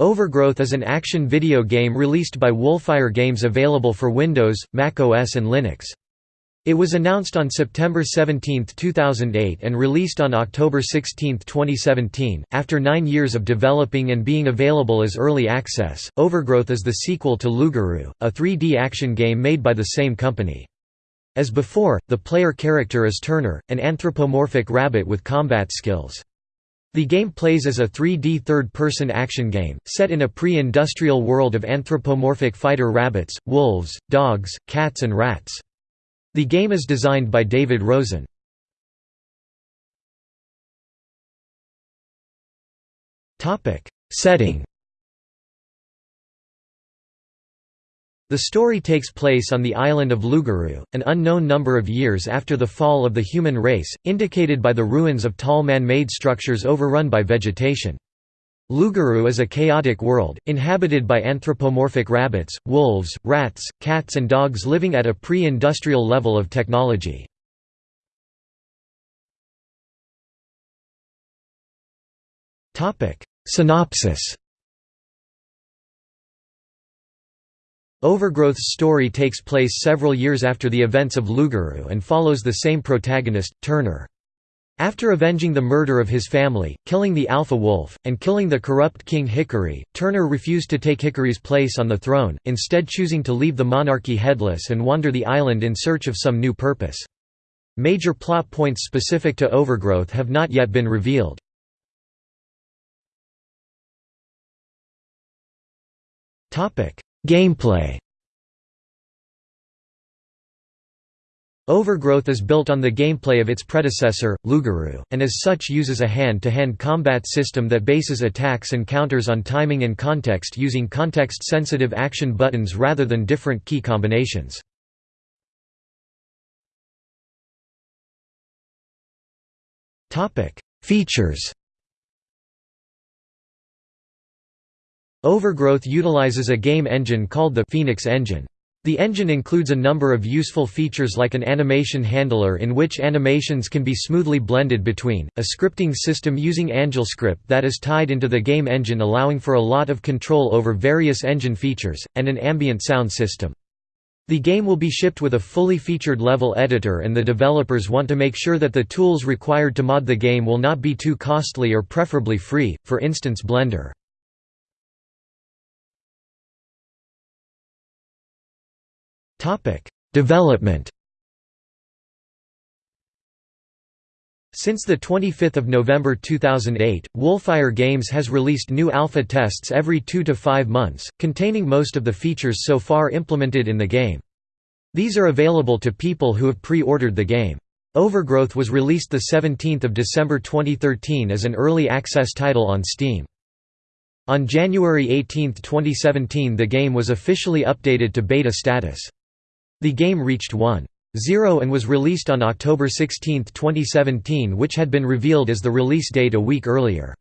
Overgrowth is an action video game released by Wolfire Games available for Windows, Mac OS and Linux. It was announced on September 17, 2008 and released on October 16, 2017. After nine years of developing and being available as early access, Overgrowth is the sequel to Lugaru, a 3D action game made by the same company. As before, the player character is Turner, an anthropomorphic rabbit with combat skills. The game plays as a 3D third-person action game, set in a pre-industrial world of anthropomorphic fighter rabbits, wolves, dogs, cats and rats. The game is designed by David Rosen. Setting The story takes place on the island of Lugaru, an unknown number of years after the fall of the human race, indicated by the ruins of tall man-made structures overrun by vegetation. Lugaru is a chaotic world, inhabited by anthropomorphic rabbits, wolves, rats, cats and dogs living at a pre-industrial level of technology. Synopsis Overgrowth's story takes place several years after the events of Lugaru and follows the same protagonist, Turner. After avenging the murder of his family, killing the Alpha Wolf, and killing the corrupt King Hickory, Turner refused to take Hickory's place on the throne, instead choosing to leave the monarchy headless and wander the island in search of some new purpose. Major plot points specific to Overgrowth have not yet been revealed. Gameplay Overgrowth is built on the gameplay of its predecessor, Lugaru, and as such uses a hand-to-hand -hand combat system that bases attacks and counters on timing and context using context-sensitive action buttons rather than different key combinations. Features Overgrowth utilizes a game engine called the Phoenix Engine. The engine includes a number of useful features like an animation handler in which animations can be smoothly blended between, a scripting system using AngelScript that is tied into the game engine allowing for a lot of control over various engine features, and an ambient sound system. The game will be shipped with a fully featured level editor and the developers want to make sure that the tools required to mod the game will not be too costly or preferably free, for instance Blender. Development Since 25 November 2008, Wolfire Games has released new alpha tests every two to five months, containing most of the features so far implemented in the game. These are available to people who have pre-ordered the game. Overgrowth was released 17 December 2013 as an early access title on Steam. On January 18, 2017 the game was officially updated to beta status. The game reached 1.0 and was released on October 16, 2017 which had been revealed as the release date a week earlier.